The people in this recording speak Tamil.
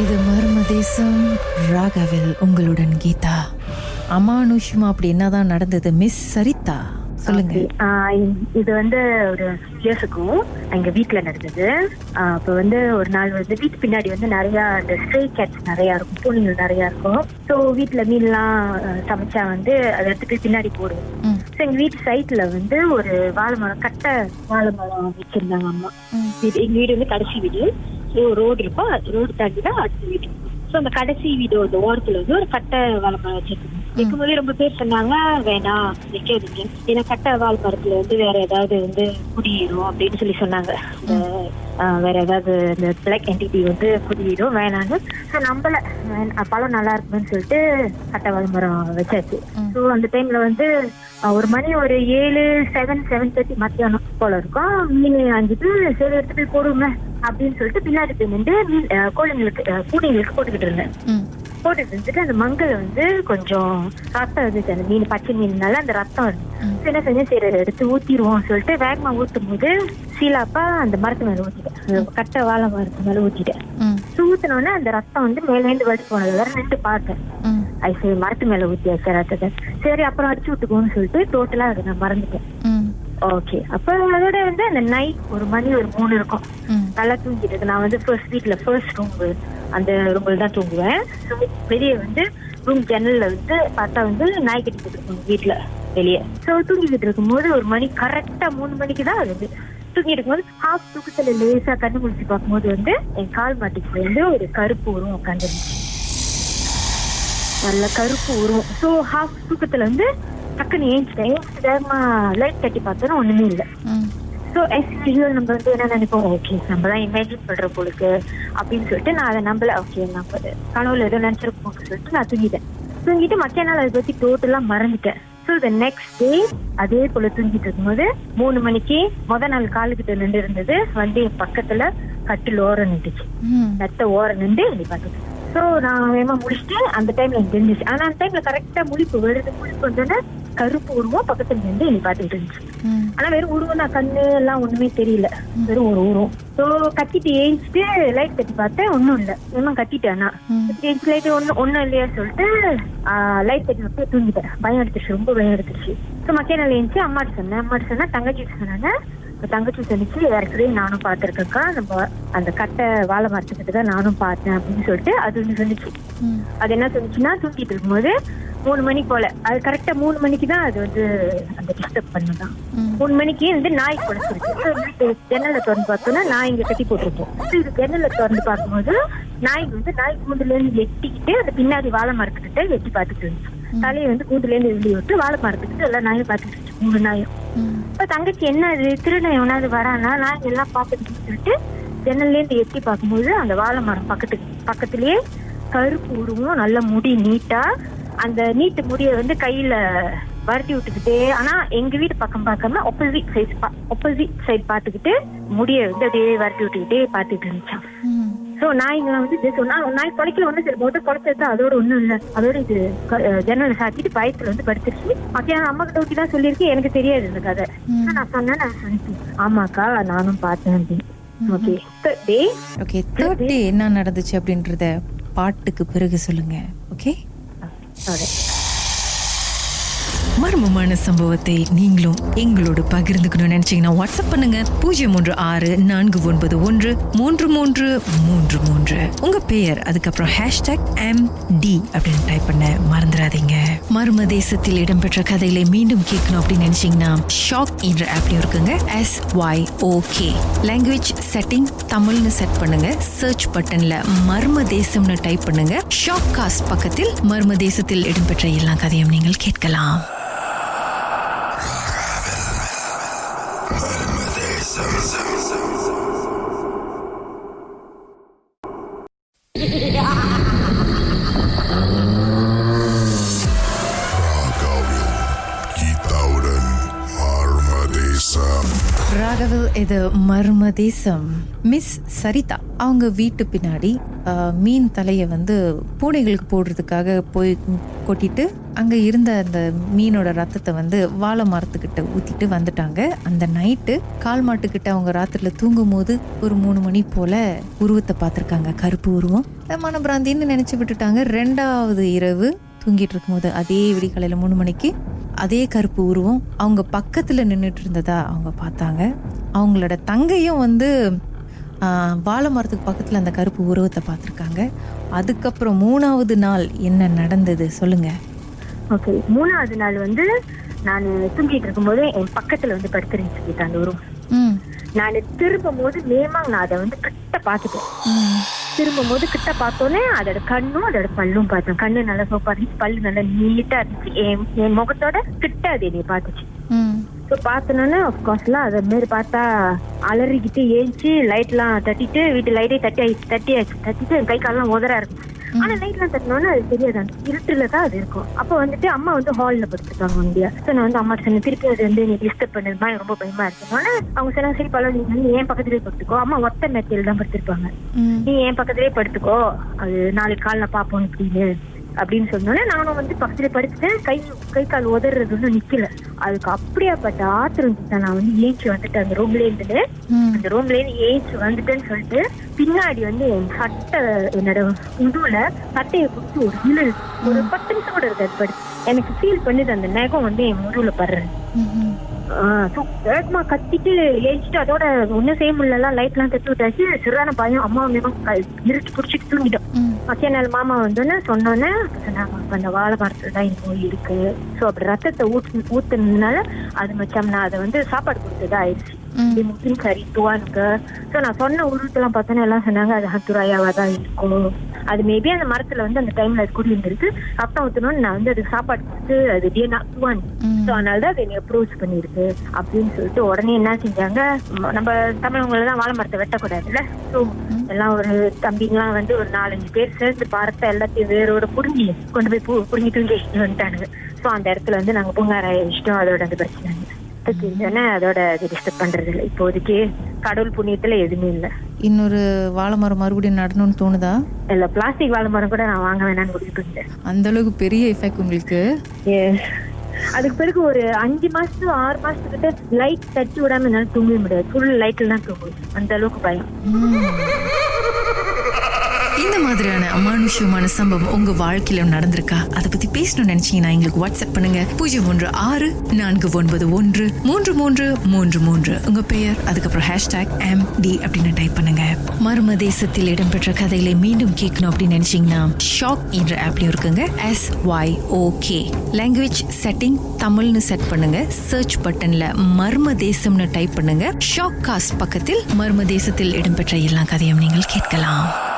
இது மர்ம தேசம். ராகவில் உங்களுடன் கீதா. அமானுஷ்யமா அப்படி என்னதான் நடந்தது மிஸ் சரிதா? சொல்லுங்க. இது வந்து ஒரு இயர்ஸுக்கும் எங்க வீட்ல நடந்தது. அப்ப வந்து ஒரு நாள் வந்து வீட்டு பின்னாடி வந்து நிறைய அந்த ஸ்ட்ரே கேட்ஸ் நிறைய இருக்கும் பூனைகள் நிறைய இருக்கும். ஸோ வீட்டுல மீன்லாம் சமைச்சா வந்து அதை எடுத்துட்டு பின்னாடி போடுவோம். ஸோ எங்க வீட்டு சைட்ல வந்து ஒரு வாழை மரம் கட்டை வாழை மரம் வச்சிருந்தாங்க அம்மா. எங்க வீடு வந்து கடைசி வீடு. ரோடு இருக்கும். ரோடு தாண்டி தான் அடுத்த வீடு. ஸோ அந்த கடைசி வீடு அந்த ஓரத்துல வந்து ஒரு கட்டை வாழை மரம் வச்சிருக்கோம் வைக்கும்போதே ரொம்ப பேர் சொன்னாங்க வேணாம் வைக்காதீங்க ஏன்னா கட்டை வாழை மரத்துல வந்து வேற ஏதாவது வந்து குடியிரும் அப்படின்னு சொல்லி சொன்னாங்க. வேற ஏதாவது இந்த பிளாக் என்டிட்டி வந்து குடியிடும் வேணான்னு ஸோ வேணா- பழம் நல்லா இருக்குன்னு சொல்லிட்டு கட்டை வாழை மரம் வச்சாச்சு. ஸோ அந்த டைம்ல வந்து ஒரு மணி ஒரு ஏழு செவன் செவன் தேர்ட்டி மத்தியானம் போல இருக்கும். மீன் அஞ்சுட்டு சரி எடுத்து போய் போடுங்க அப்படின்னு சொல்லிட்டு பின்னாடி போய் நின்று கோழிங்களுக்கு பூனைங்களுக்கு போட்டுக்கிட்டு இருந்தேன். போட்டுட்டு இருந்துட்டு அந்த மங்கல் வந்து கொஞ்சம் ரத்தம் இருந்துச்சு. அந்த மீன் பச்சை மீன்னால அந்த ரத்தம் இருந்துச்சு என்ன செஞ்சேன்? சரி எடுத்து ஊத்திடுவோம் சொல்லிட்டு வேகமா ஊத்தும் போது சீலாப்பா அந்த மரத்து மேல ஊத்திட்டேன். கட்டை வாழை மரத்து மேல ஊத்திட்டேன். ஊத்தினோடனே அந்த ரத்தம் வந்து மேலேந்து வடிச்சு போனது வேற நின்று பார்த்தேன். அது சரி மரத்து மேல ஊத்தியாச்சு ரத்தத்தை. சரி அப்புறம் அடிச்சு விட்டுக்கோன்னு சொல்லிட்டு டோட்டலா அதை நான் மறந்துட்டேன். ஓகே அப்ப அதோட வந்து அந்த நைட் ஒரு மணி ஒரு மூணு இருக்கும். நல்லா தூங்கிட்டு. நான் வந்து ஃபர்ஸ்ட் வீட்ல ஃபர்ஸ்ட் ரூம் அந்த ரூம்ல தான் தூங்குவேன். வெளியே வந்து ரூம் ஜன்னல்ல வந்து பார்த்தா வந்து நாய் கட்டிட்டு இருக்கும் வீட்ல வெளியே. ஸோ தூங்கிட்டு இருக்கும்போது ஒரு மணி கரெக்டா மூணு மணிக்கு தான் அது தூங்கிட்டு இருக்கும்போது ஹாஃப் தூக்கத்துல லேசா கண்ணு முடிச்சு பார்க்கும்போது வந்து என் கால் மாட்டுக்கு வந்து ஒரு கருப்பு உருவம் உட்காந்துருந்துச்சு நல்ல கருப்பு உருவம். ஸோ ஹாஃப் தூக்கத்துல வந்து டக்குன்னு ஏஞ்சிட்டேன். ஏஞ்சிட்டு வேகமா லைட் தட்டி பார்த்தோன்னா ஒண்ணுமே இல்லை. ஸோ எஸ் யூஸ்வல் நம்ம வந்து என்ன நினைப்போம்? ஓகே நம்ம தான் இமேஜின் பண்ற போலுக்கு அப்படின்னு சொல்லிட்டு நான் அதை நம்பல. ஓகே நம்ம கனவுல ஏதோ நினைச்சிருப்போம் சொல்லிட்டு நான் தூங்கிட்டேன். தூங்கிட்டு மற்ற நாள் அதை பத்தி டோட்டலா மறந்துட்டேன். ஸோ த நெக்ஸ்ட் டே அதே போல தூங்கிட்டு இருக்கும்போது மூணு மணிக்கு முத நாள் காலுக்கிட்ட நின்று இருந்தது வந்து என் பக்கத்துல கட்டில் ஓரம் நின்றுச்சு. மெத்த ஓரம் நின்று என்னை பார்த்துட்டு ஸோ நான் வேகமா முடிச்சுட்டு அந்த டைம்ல எனக்கு தெரிஞ்சிச்சு ஆனா அந்த டைம்ல கரெக்டா முழிப்பு வருது. முழிப்பு வந்தோடனே கருப்பு உருவம் பக்கத்துல நின்று என்னை பார்த்துட்டு இருந்துச்சு. ஆனா வெறும் உருவம் தான் கண்ணு எல்லாம் ஒண்ணுமே தெரியல. வெறும் ஒரு உருவம். ஸோ கட்டிட்டு ஏஞ்சிட்டு லைட் கட்டி பார்த்தேன் ஒண்ணும் இல்ல. ஏமா கட்டிட்டேன் நான். ம். லைட் ஒண்ணு ஒண்ணும் இல்லையா சொல்லிட்டு லைட் கட்டி விட்டு தூங்கிட்டேன். பயம் எடுத்துச்சு ரொம்ப பயம் எடுத்துச்சு ஸோ மக்கிய நாள் ஏஞ்சி அம்மாட்ட சொன்னேன். அம்மாட்ட சொன்னா தங்கச்சி சொன்னாங்க. தங்கச்சி சொன்னிச்சு ஏற்கனவே நானும் பார்த்திருக்கேன்க்கா. நம்ம அந்த கட்டை வாழை மரத்துக்கிட்ட தான் நானும் பார்த்தேன் அப்படின்னு சொல்லிட்டு அது ஒண்ணு சொன்னிச்சு. அது என்ன சொன்னிச்சுன்னா தூங்கிட்டு இருக்கும்போது மூணு மணி போல. அது கரெக்டா மூணு மணிக்கு தான் அது வந்து அந்த டிஸ்டர்ப் பண்ணுதான். மூணு மணிக்கு வந்து நாய் வீட்டு ஜன்னலை திறந்து பார்த்தோம்னா நாய் இங்க கட்டி போட்டிருக்கோம். So, இது ஜன்னலை திறந்து பார்க்கும்போது நாய் வந்து நாய் கூண்டுல இருந்து எட்டிக்கிட்டு அது பின்னாடி வாழை மரத்துக்கிட்ட எட்டி பார்த்துட்டு இருந்துச்சு. தலையை வந்து கூண்டுல இருந்து வெளியே விட்டு வாழை மரத்துக்கிட்ட எல்லா நாயும் பார்த்துட்டு இருந்துச்சு. மூணு நாயும். இப்ப தங்கச்சி என்ன அது திருடன் எவனாவது வரானா? நாய் எல்லாம் பார்த்துட்டு சொல்லிட்டு ஜன்னல்ல இருந்து எட்டி பார்க்கும்போது அந்த வாழை மரம் பக்கத்துக்கு பக்கத்துலயே கருப்பு உருவம் நல்ல முடி நீட்டா அந்த நீட்டு முடிய வந்து கையில வருத்தி விட்டுக்கிட்டே ஆனா எங்க வீட்டு பக்கம் பார்க்காம ஒப்போசிட் சைட் ஒப்போசிட் சைடு பார்த்துக்கிட்டு முடிய வந்து அப்படியே வருத்தி விட்டுக்கிட்டே பார்த்துட்டு இருந்துச்சான் ம், சோ நாய்ங்களாம் வந்து இது சொன்னா நாய் குலைக்கல ஒண்ணு சரி போட்டு குலைச்சது அதோட ஒண்ணும் இல்ல. அதோட இது ஜன்னலை சாத்திட்டு பயத்துல வந்து படுத்துருச்சு. மத்தியானம் அம்மா கிட்ட ஊட்டி தான் சொல்லியிருக்கேன். எனக்கு தெரியாது இந்த கதை. நான் சொன்னேன் நான் சொன்னேன். ஆமாக்கா நானும் பார்த்தேன் அப்படின்னு. Okay day okay third day என்ன நடந்துச்சு அப்படின்றத பாட்டுக்கு பிறகு சொல்லுங்க. ஓகே சாரி மர்மமான சம்பவத்தை நீங்களும் எங்களோடு பகிர்ந்துக்கணும்னு நினைச்சீங்கன்னா வாட்ஸ்அப் பண்ணுங்க. பூஜ்ஜியம் மூன்று ஆறு நான்கு ஒன்பது ஒன்று மூன்று மூன்று மூன்று மூன்று. உங்க பெயர் அதுக்கப்புறம் ஹேஷ்டாக் எம் டி அப்படின்னு டைப் பண்ண மறந்துடாதீங்க. மர்ம தேசத்தில் இடம்பெற்ற கதைகளை மீண்டும் கேட்கணும் அப்படின்னு நினைச்சீங்கன்னா ஷாக் என்ற ஆப்லயும் இருக்குங்க. S Y OK language setting தமிழ்னு செட் பண்ணுங்க. சர்ச் பட்டன்ல மர்ம தேசம்னு டைப் பண்ணுங்க. ஷாக் காஸ்ட் பக்கத்தில் மர்ம தேசத்தில் இடம்பெற்ற எல்லா கதையும் நீங்கள் கேட்கலாம். இது மர்ம தேசம். மிஸ் சரிதா அவங்க வீட்டு பின்னாடி மீன் தலையை வந்து பூனைகளுக்கு போடுறதுக்காக போய் கொட்டிட்டு அங்கே இருந்த அந்த மீனோட ரத்தத்தை வந்து வாழை மரத்துக்கிட்ட ஊத்திட்டு வந்துட்டாங்க. அந்த நைட்டு கால் மாட்டுக்கிட்ட அவங்க ராத்திரில தூங்கும் போது ஒரு மூணு மணி போல உருவத்தை பார்த்துருக்காங்க கருப்பு உருவம். மனப்பிராந்தின்னு நினச்சி விட்டுட்டாங்க. ரெண்டாவது இரவு தூங்கிட்டு இருக்கும்போது அதே விடிகாலையில் மூணு மணிக்கு அதே கருப்பு உருவம் அவங்க பக்கத்தில் நின்றுட்டு இருந்ததா அவங்க பார்த்தாங்க. அவங்களோட தங்கையும் வந்து வாழை மரத்துக்கு பக்கத்தில் அந்த கருப்பு உருவத்தை பார்த்துருக்காங்க. அதுக்கப்புறம் மூணாவது நாள் என்ன நடந்தது சொல்லுங்கள் ஓகே மூணாவது நாள் வந்து நான் தூங்கிட்டு இருக்கும்போது என் பக்கத்துல வந்து படுத்துருந்துச்சு அந்த ரூம் ம். நான் திரும்பும் போது நேமா நான் அதை வந்து கிட்ட பார்த்துட்டேன். திரும்பும் போது கிட்ட பார்த்தோன்னே அதோட கண்ணும் அதோட பல்லும் பார்த்தேன். கண்ணு நல்லா சோப்பா இருந்துச்சு பல்லு நல்லா நீட்டா இருந்துச்சு. என் என் முகத்தோட கிட்ட அது என்னை பார்த்துச்சு. ம் ஸோ பார்த்தோன்னே அஃப்கோர்ஸ்லாம் அதை மாரி பார்த்தா அலறிக்கிட்டு ஏஞ்சி லைட்லாம் தட்டிட்டு வீட்டு லைட்டே தட்டி தட்டி தட்டிட்டு என் கை காலெல்லாம் உதறா இருக்கும். ஆனா லைட்லாம் தட்டினோன்னே அது தெரியாது. இருட்டுல தான் அது இருக்கும். அப்போ வந்துட்டு அம்மா வந்து ஹால்ல படுத்துருக்காங்க வண்டியா ஸோ நான் வந்து அம்மா சொன்னேன் திருப்பி அது வந்து நீ டிஸ்டர்ப் பண்ணதுமா எனக்கு ரொம்ப பயமா இருக்குன்னு அவங்க சொன்னாங்க சரி பல நீ வந்து என் பக்கத்துலேயே படுத்துக்கோ. அம்மா ஒத்த மெத்தையில் தான் படுத்திருப்பாங்க நீ என் பக்கத்துலேயே படுத்துக்கோ. அது நாளைக்கு காலைல பார்ப்போம் இப்படின்னு அப்படின்னு சொன்னோன்னே நானும் வந்து பக்கத்துல படுத்துட்டேன். கை கை கால் உதறது ஒன்றும் நிக்கல. அதுக்கு அப்படியாப்பட்ட ஆத்திரம் தான் நான் வந்து ஏஞ்சி வந்துட்டேன் அந்த ரூம்ல இருந்துட்டு. அந்த ரூம்ல இருந்து ஏஞ்சி வந்துட்டேன்னு சொல்லிட்டு பின்னாடி வந்து என் சட்டை என்னோட முதுகுல சட்டையை பிடிச்சி ஒரு இழு ஒரு பத்து நிமிஷம் கூட இருக்காது படுத்து எனக்கு ஃபீல் பண்ணுது அந்த நகம் வந்து என் முதுகுல படுறேன் வேகமா கத்திட்டு ஏஞ்சிட்டு அதோட ஒண்ணும் செய்ய முடியல லைட்லாம் தட்டி விட்டாச்சு. சரியான பயம் அம்மா வந்து இருட்டு பிடிச்சிட்டு தூங்கிட்டோம் மத்திய நாள் மாமா வந்தோன்னே சொன்னோன்னே "அப்ப அந்த வாழை மரத்துல தான் இந்த நோய் இருக்கு. ஸோ அப்படி ரத்தத்தை ஊத்து ஊத்துனதுனால அது மச்சம் நான் அதை வந்து சாப்பாடு கொடுத்ததா ஆயிடுச்சு. முஸ்லிம் கறி துவானுக்கு ஸோ நான் சொன்ன உருவத்தெல்லாம் பார்த்தோன்னே எல்லாம் சொன்னாங்க அது ஹத்துராயாவா தான் இருக்கும். அது மேபி அந்த மரத்துல வந்து அந்த டைம்ல அது குடி இருந்திருக்கு ரத்தம் ஊத்தணும்னு நான் வந்து அதுக்கு சாப்பாடு கொடுத்து அது டிஎன்ஆ துவான் ம். ஸோ அதனால தான் அது என்னை அப்ரோச் பண்ணியிருக்கு அப்படின்னு சொல்லிட்டு உடனே என்ன செஞ்சாங்க? நம்ம தமிழவங்கள தான் வாழை மரத்தை வெட்டக்கூடாதுல்ல? ஸோ எல்லாம் ஒரு தம்பிங்கலாம் வந்து ஒரு நாலஞ்சு பேர் சேர்ந்து பார்த்த எல்லாத்தையும் வேரோட புடுங்கி கொண்டு போய் பூ புடுங்கி தூங்கி வந்துட்டானுங்க. ஸோ அந்த இடத்துல வந்து நாங்கள் பூங்காராய இஷ்டம் அதோட அந்த பிரச்சனை இல்லை. அதோட அது டிஸ்டர்ப் பண்றது இல்லை இப்போதைக்கு கடவுள் புண்ணியத்துல எதுவுமே இல்லை. இன்னொரு வாழை மரம் மறுபடியும் நடணும்னு தோணுதா? இல்ல பிளாஸ்டிக் வாழை மரம் கூட நான் வாங்க வேணாம்னு பண்ணிட்டேன். அந்த அளவுக்கு பெரிய எஃபெக்ட் உங்களுக்கு. அதுக்கு பிறகு ஒரு அஞ்சு மாசத்து ஆறு மாசத்துக்கிட்ட லைட் தட்டி விடாம என்னால தூங்கவே முடியாது. ஃபுல் லைட்ல தான் தூங்குவேன். அந்த அளவுக்கு பயம். இந்த மாதிரியான அமானுஷ்யமான சம்பவம் உங்க வாழ்க்கையில நடந்திருக்கா? அதை பத்தி பேசணும்னு நினைச்சீங்கன்னா எங்களுக்கு வாட்ஸ்அப் பண்ணுங்க. பூஜ்ஜியம் ஒன்று ஆறு நான்கு ஒன்பது ஒன்று மூன்று மூன்று மூன்று மூன்று. உங்க பெயர் அதுக்கப்புறம் ஹேஷ்டாக் எம் டி அப்படின்னு டைப் பண்ணுங்க. மர்ம தேசத்தில் இடம்பெற்ற கதைகளை மீண்டும் கேட்கணும் அப்படின்னு நினைச்சீங்கன்னா ஷாக் என்ற ஆப்லயும் இருக்குங்க. S Y OK language setting தமிழ்னு செட் பண்ணுங்க. சர்ச் பட்டன்ல மர்ம தேசம்னு டைப் பண்ணுங்க. ஷாக் காஸ்ட் பக்கத்தில் மர்ம தேசத்தில் இடம்பெற்ற எல்லா கதையும் நீங்கள் கேட்கலாம்.